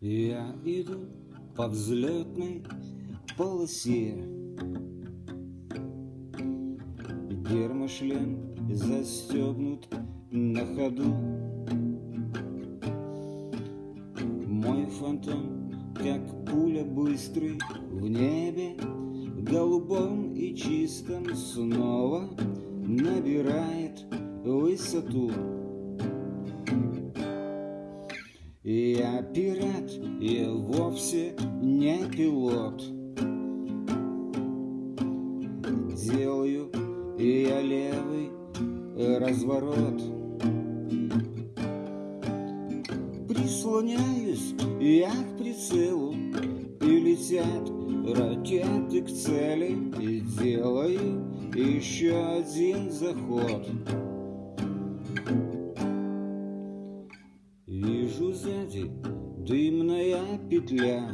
Я иду по взлетной полосе. Гермошлем застегнут на ходу. Мой фантом, как пуля быстрый в небе Голубом и чистом снова набирает высоту Я пират, я вовсе не пилот. Делаю я левый разворот. Прислоняюсь я к прицелу И летят ракеты к цели И делаю еще один заход Вижу сзади дымная петля.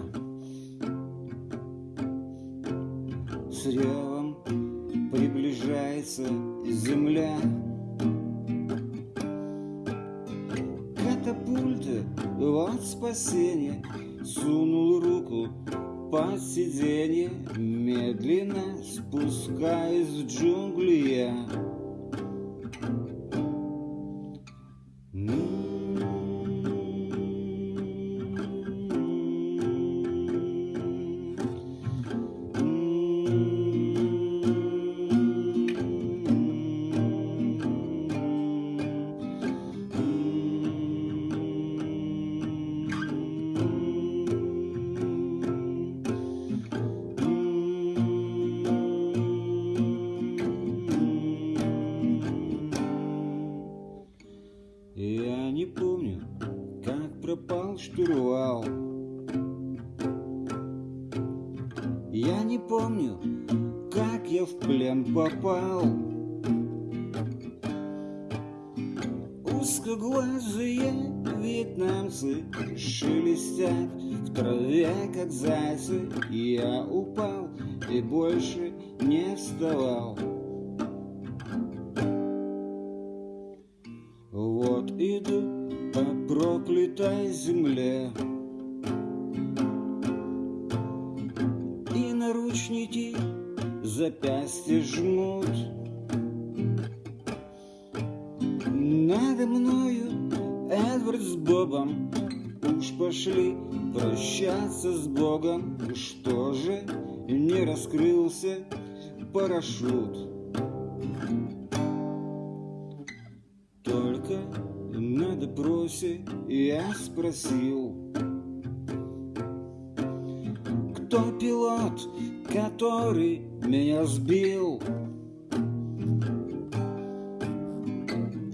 С ревом приближается земля. Катапульта, вот спасение Сунул руку под сиденье Медленно спускаясь в джунгли. Я как пропал штурвал Я не помню, как я в плен попал. Узкоглазые вьетнамцы шелестят в траве, как зайцы. Я упал и больше не вставал проклятой земле. И наручники запястья жмут. Надо мною Эдвард с Бобом. Уж пошли прощаться с Богом. Что же не раскрылся парашют допросе я спросил Кто пилот, который меня сбил?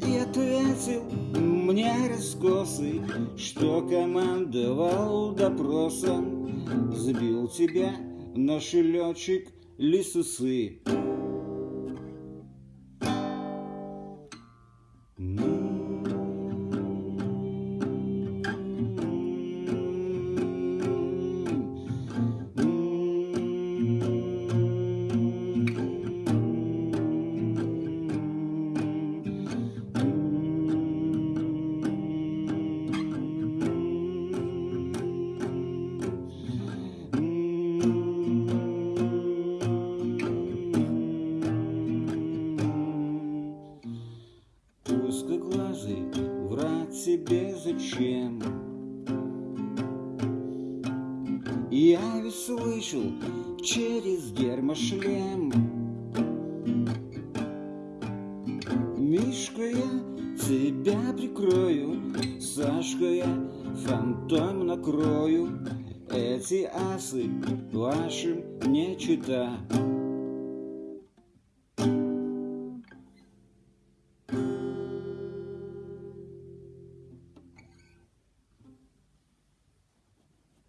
И ответил мне раскосый Что командовал допросом Сбил тебя наш летчик Лисусы Узкоглазый, тебе зачем? Я ведь слышал через гермошлем. Мишка я тебя прикрою Сашка я фантом накрою. Эти асы вашим не чита. thank you